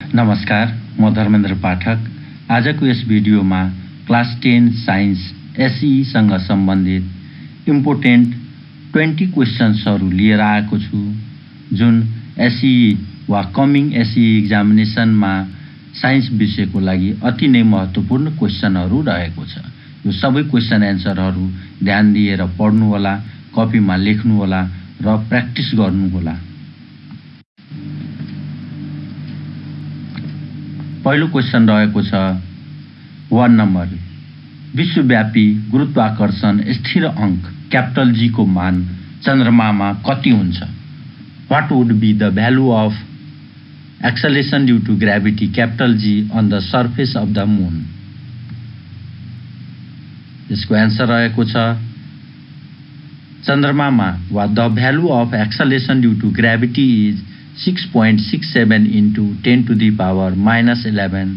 नमस्कार म धर्मेन्द्र पाठक। आजको यस भिडियोमा क्लास टेन साइन्स एसईसँग सम्बन्धित इम्पोर्टेन्ट ट्वेन्टी क्वेसन्सहरू लिएर आएको छु जुन एसई वा कमिङ एसई इक्जामिनेसनमा साइन्स विषयको लागि अति नै महत्त्वपूर्ण क्वेसनहरू रहेको छ। यो सबै क्वेसन एन्सरहरू ध्यान दिएर पढ्नुहोला कपीमा लेख्नुहोला र प्र्याक्टिस गर्नुहोला। पहिलो क्वेसन रहेको छ वान नम्बर विश्वव्यापी गुरुत्वाकर्षण स्थिर अङ्क क्यापिटल जीको मान चन्द्रमामा कति हुन्छ? What would be the value of acceleration due to gravity capital G on the surface of the moon यसको एन्सर रहेको छ चन्द्रमामा वा the value of acceleration due to gravity is six point six seven into ten to the power minus eleven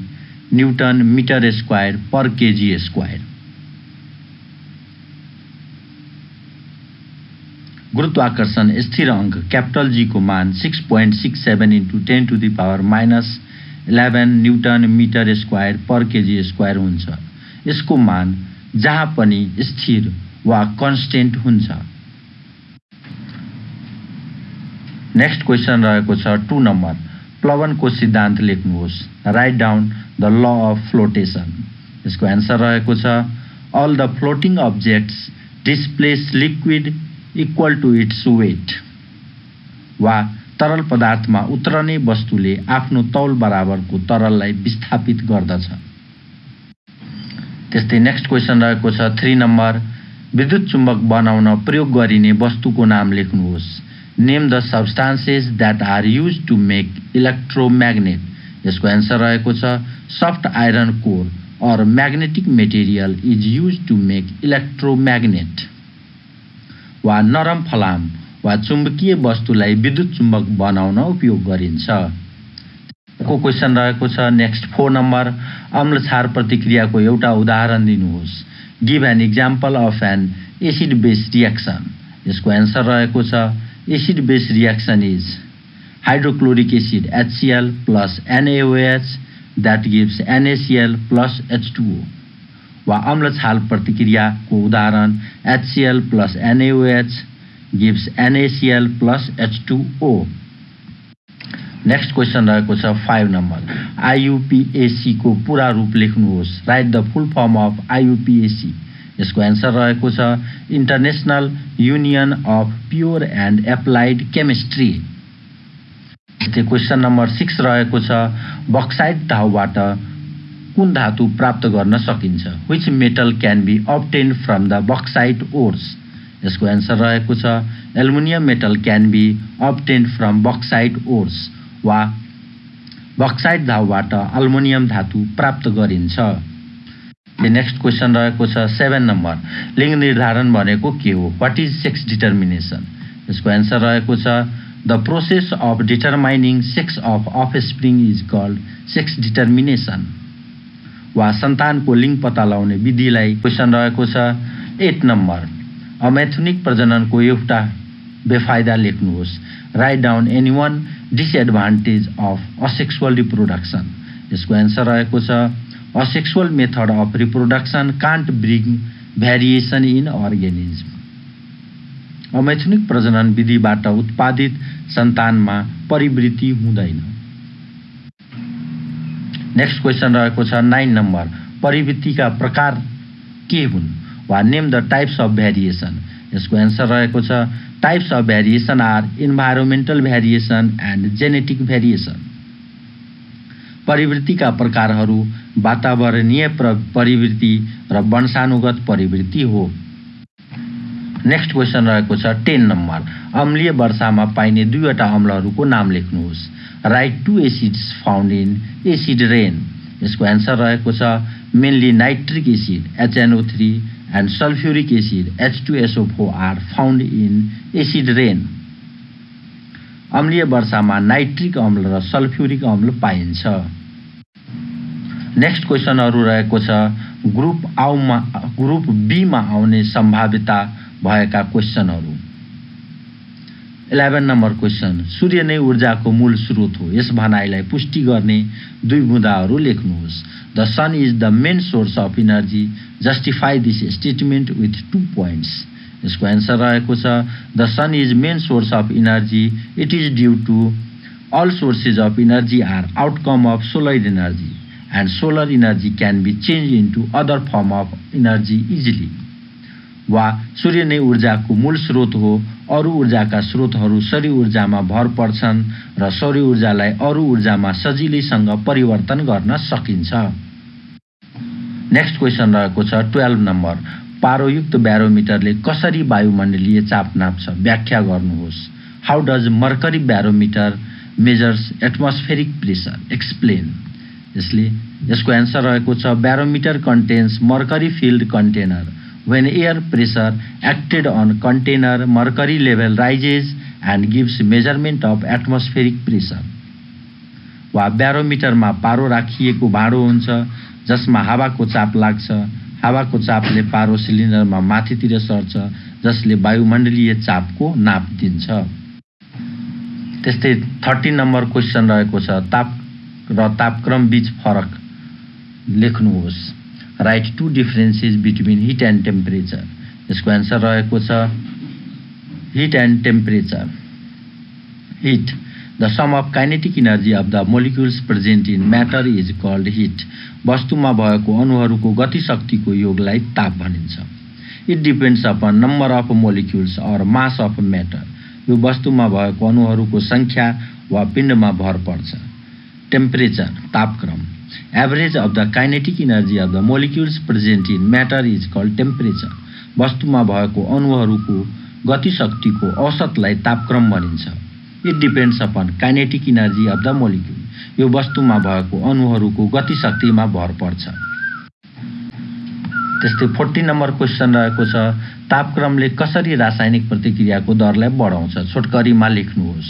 newton metre square per KG square गुरुत्वाकर्षण स्थिर अङ्क capital जीको मान six point six seven into ten to the power minus eleven newton metre square per KG square हुन्छ। यसको मान जहाँ पनि स्थिर वा कन्सटेन्ट हुन्छ। नेक्स्ट क्वेसन रहेको छ टु नम्बर प्लवनको सिद्धान्त लेख्नुहोस्. Write down the law of flotation यसको एन्सर रहेको छ all the floating objects displace liquid equal to its weight वा तरल पदार्थमा उत्रने वस्तुले आफ्नो तौल बराबरको तरललाई विस्थापित गर्दछ। त्यस्तै नेक्स्ट क्वेसन रहेको छ थ्री नम्बर विद्युत चुम्बक बनाउन प्रयोग गरिने वस्तुको नाम लेख्नुहोस्। Name the substances that are use to make electromagnet यसको एन्सर रहेको छ soft iron core or magnetic material is use to make electromagnet वा नरम फलाम वा चुम्बकीय वस्तुलाई विद्युत चुम्बक बनाउन उपयोग गरिन्छ। को क्वेसन रहेको छ नेक्स्ट फोर नम्बर अम्ल प्रतिक्रियाको एउटा उदाहरण दिनुहोस्। Give an example of an acid base reaction यसको एन्सर रहेको छ acid base reaction is hydrochloric acid HCl plus NaOH that gives NaCl plus H2O वा अम्ल छाल प्रतिक्रियाको उदाहरण HCl plus NaOH gives NaCl plus H2O next question रहेको छ फाइभ नम्बर आइयुपिएसीको पुरा रूप लेख्नुहोस् write the full form of IUPAC यसको एन्सर रहेको छ international union of pure and applied chemistry त्यो क्वेसन नम्बर सिक्स रहेको छ बक्साइड धाउबाट कुन धातु प्राप्त गर्न सकिन्छ? Which metal can be obtained from the bauxite ores यसको एन्सर रहेको छ aluminium metal can be obtained from bauxite ores वा बक्साइड धाउबाट अल्मुनियम धातु प्राप्त गरिन्छ। नेक्स्ट क्वेसन रहेको छ सेभेन नम्बर लिङ्ग निर्धारण भनेको के हो? वाट इज सेक्स डिटर्मिनेसन यसको एन्सर रहेको छ the process of determining sex of offspring is called sex determination वा सन्तानको लिङ्ग पत्ता लगाउने विधिलाई क्वेसन रहेको छ एट नम्बर अमेथुनिक प्रजननको एउटा बेफाइदा लेख्नुहोस्। Write down any one disadvantage of asexual reproduction यसको एन्सर रहेको छ Sexual method of reproduction can't bring variation in organism. अमैथुनिक प्रजनन विधिबाट उत्पादित सन्तानमा परिवृत्ति हुँदैन। नेक्स्ट क्वेसन रहेको छ नाइन नम्बर परिवृत्तिका प्रकार के हुन् वा name the types of variation यसको एन्सर रहेको छ types of variation are environmental variation and genetic variation परिवृत्तिका प्रकारहरू वातावरणीय परिवृत्ति र वंशानुगत परिवृत्ति हो। नेक्स्ट क्वेसन रहेको छ टेन नम्बर अम्लीय वर्षामा पाइने दुईवटा अम्लहरूको नाम लेख्नुहोस्। Write two acids found in acid rain यसको एन्सर रहेको छ mainly nitric acid HNO three and sulphuric acid H two SO four are found in acid rain अम्लीय वर्षामा नाइट्रिक अम्ल र सल्फ्युरिक अम्ल पाइन्छ। नेक्स्ट क्वेसनहरू रहेको छ ग्रुप आउमा ग्रुप बीमा आउने सम्भाव्यता भएका क्वेसनहरू। इलेभेन नम्बर क्वेसन सूर्य नै ऊर्जाको मूल स्रोत हो। यस भनाइलाई पुष्टि गर्ने दुई बुँदाहरू लेख्नुहोस्। The sun is the main source of energy justify this statement with two points यसको एन्सर रहेको छ। The sun is main source of energy it is due to all sources of energy are outcome of solar energy and solar energy can be change into other form of energy easily वा सूर्य नै ऊर्जाको मूल स्रोत हो। अरू ऊर्जाका स्रोतहरू सौर्य ऊर्जामा भर पर्छन् र सौर्य ऊर्जालाई अरू ऊर्जामा सजिलैसँग परिवर्तन गर्न सकिन्छ। नेक्स्ट क्वेसन रहेको छ टुवेल्भ नम्बर पारोयुक्त ब्यारोमिटरले कसरी वायुमण्डलीय चाप नाप्छ व्याख्या गर्नुहोस्। How does mercury barometer measures atmospheric pressure explain यसले यसको एन्सर रहेको छ barometer contains mercury filled container when air pressure acted on container mercury level rises and gives measurement of atmospheric pressure वा ब्यारोमिटरमा पारो राखिएको भाँडो हुन्छ जसमा हावाको चाप लाग्छ। हावाको चापले पारो सिलिन्डरमा माथितिर सर्छ जसले वायुमण्डलीय चापको नाप दिन्छ। त्यस्तै थर्टी नम्बर क्वेसन रहेको छ ताप र तापक्रम बीच फरक लेख्नुहोस्। Write two differences between heat and temperature. यसको एन्सर रहेको छ heat and temperature. Heat the sum of kinetic energy of the molecules present in matter is called heat वस्तुमा भएको अणुहरूको गतिशक्तिको योगलाई ताप भनिन्छ। It depends upon number of molecules or mass of matter यो वस्तुमा भएको अणुहरूको सङ्ख्या वा पिण्डमा भर पर्छ। टेम्परेचर तापक्रम। Average of the kinetic energy of the molecules present in matter is called temperature वस्तुमा भएको अणुहरूको गतिशक्तिको औसतलाई तापक्रम भनिन्छ। It depends upon kinetic energy of the molecule यो वस्तुमा भएको अणुहरूको गतिशक्तिमा भर पर्छ। त्यस्तै फोर्टी नम्बर क्वेसन रहेको छ तापक्रमले कसरी रासायनिक प्रतिक्रियाको दरलाई बढाउँछ? छोटकरीमा लेख्नुहोस्।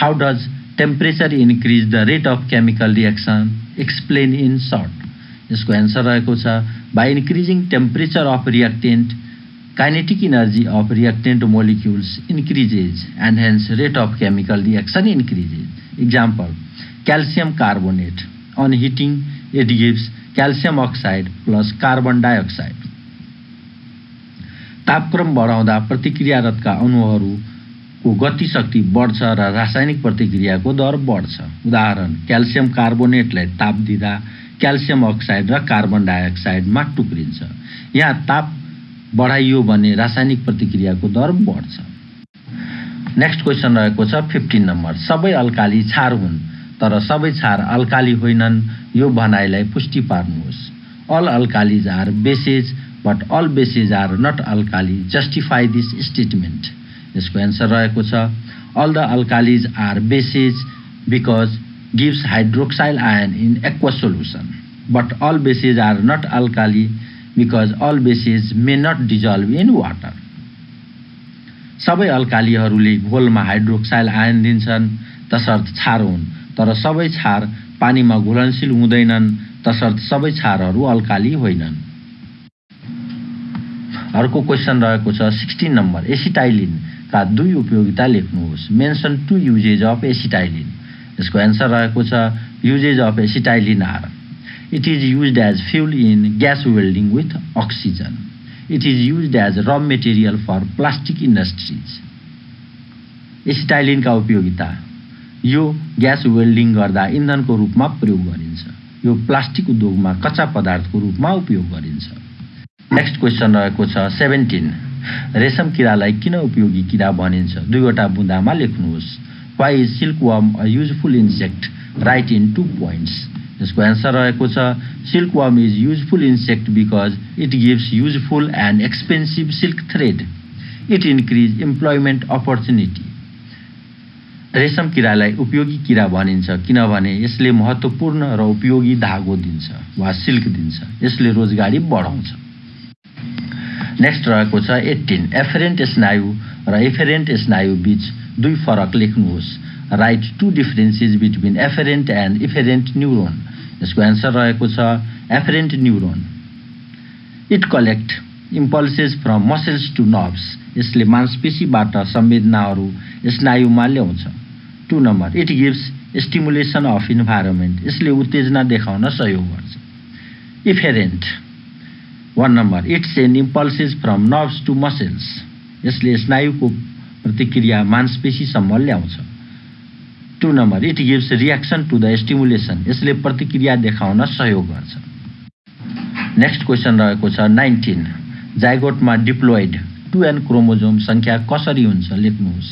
How does temperature increase the rate of chemical reaction explain in short यसको एन्सर रहेको छ by increasing temperature of reactant kinetic energy of reactant molecules increases and hence rate of chemical reaction increases example calcium carbonate on heating it gives calcium oxide plus carbon dioxide तापक्रम बढाउँदा प्रतिक्रियारतका अणुहरू को गतिशक्ति बढ्छ र रासायनिक प्रतिक्रियाको दर बढ्छ। उदाहरण क्याल्सियम कार्बोनेटलाई ताप दिँदा क्याल्सियम अक्साइड र कार्बन डाइअक्साइडमा टुक्रिन्छ। यहाँ ताप बढाइयो भने रासायनिक प्रतिक्रियाको दर बढ्छ। नेक्स्ट क्वेसन रहेको छ फिफ्टिन नम्बर सबै अल्काली छार हुन् तर सबै छार अल्काली होइनन् यो भनाइलाई पुष्टि पार्नुहोस्। All alkalis are bases but all bases are not alkali justify this statement यसको एन्सर रहेको छ all the alkalis are bases because gives hydroxyl ion in aqua solution but all bases are not alkali because all bases may not dissolve in water सबै अल्कालीहरूले घोलमा hydroxyl ion दिन्छन् तसर्थ छार हुन्। तर सबै छार पानीमा घुलनशील हुँदैनन् तसर्थ सबै छारहरू अल्काली होइनन्। अर्को क्वेसन रहेको छ सिक्सटिन नम्बर एसिटाइलिन का दुई उपयोगिता लेख्नुहोस्। Mention two uses of acetylene यसको एन्सर रहेको छ uses of acetylene are it is use as fuel in gas welding with oxygen it is use as raw material for plastic industries एसिटाइलिनका उपयोगिता यो gas welding गर्दा इन्धनको रूपमा प्रयोग गरिन्छ यो प्लास्टिक उद्योगमा कच्चा पदार्थको रूपमा उपयोग गरिन्छ नेक्स्ट क्वेसन रहेको छ सेभेन्टिन रेशम किरालाई किन उपयोगी किरा भनिन्छ दुईवटा बुँदामा लेख्नुहोस् why is silkworm a useful insect write in two points यसको एन्सर रहेको छ silkworm is useful insect because it gives useful and expensive silk thread it increase employment opportunity रेशम किरालाई उपयोगी किरा भनिन्छ किनभने यसले महत्त्वपूर्ण र उपयोगी धागो दिन्छ वा सिल्क दिन्छ। यसले रोजगारी बढाउँछ। नेक्स्ट रहेको छ एट्टिन एफरेन्ट स्नायु र एफेरेन्ट स्नायु बीच दुई फरक लेख्नुहोस्। Write two differences between afferent and efferent neuron यसको एन्सर रहेको छ afferent neuron it collect impulses from muscles to nerves यसले मांसपेशीबाट संवेदनाहरू स्नायुमा ल्याउँछ. Two number it gives stimulation of environment यसले उत्तेजना देखाउन सहयोग गर्छ. Efferent one number it send impulses from nerves to muscles यसले स्नायुको प्रतिक्रिया मांसपेशीसम्म ल्याउँछ। Two number it gives reaction to the stimulation यसले प्रतिक्रिया देखाउन सहयोग गर्छ। नेक्स्ट क्वेसन रहेको छ नाइन्टिन जाइगोटमा डिप्लोइड टु एन क्रोमोजोम सङ्ख्या कसरी हुन्छ लेख्नुहोस्।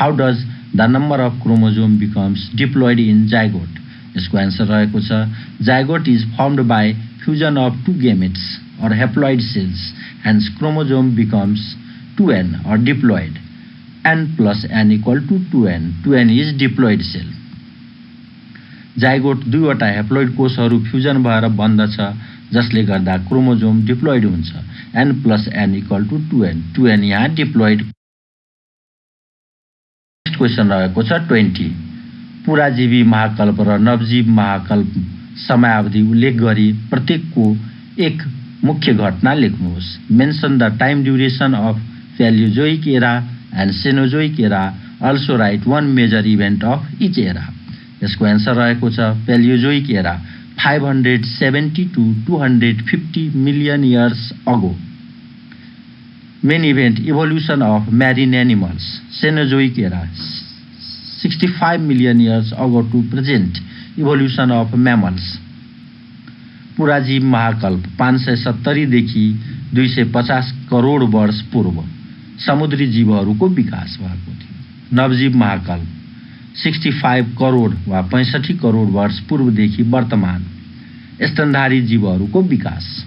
How does the number of chromosome becomes diploid in zygote यसको एन्सर रहेको छ zygote is formed by fusion of two gametes or haploid cells, hence chromosome becomes 2n or diploid. N plus n equal to 2n. 2n is diploid cell. Zygote दुईवटा haploid कोषहरू fusion भएर बन्दछ जसले गर्दा chromosome diploid हुन्छ n plus n equal to two n two n यहाँ diploid next question रहेको छ ट्वेन्टी पुराजीवी महाकल्प र नवजीव महाकल्प समयावधि उल्लेख गरी प्रत्येकको एक मुख्य घटना लेख्नुहोस् mention the time duration of Paleozoic era and Cenozoic era also write one major event of each era यसको एन्सर रहेको छ Paleozoic era five hundred seventy to two hundred fifty million years ago main event evolution of marine animals Cenozoic era sixty five million years ago to present evolution of mammals पुराजीव महाकल्प पाँच सय सत्तरीदेखि दुई सय पचास करोड वर्ष पूर्व समुद्री जीवहरूको विकास भएको थियो। नवजीव महाकाल सिक्सटी फाइभ करोड वा पैँसठी करोड वर्ष पूर्वदेखि वर्तमान स्तनधारी जीवहरूको विकास।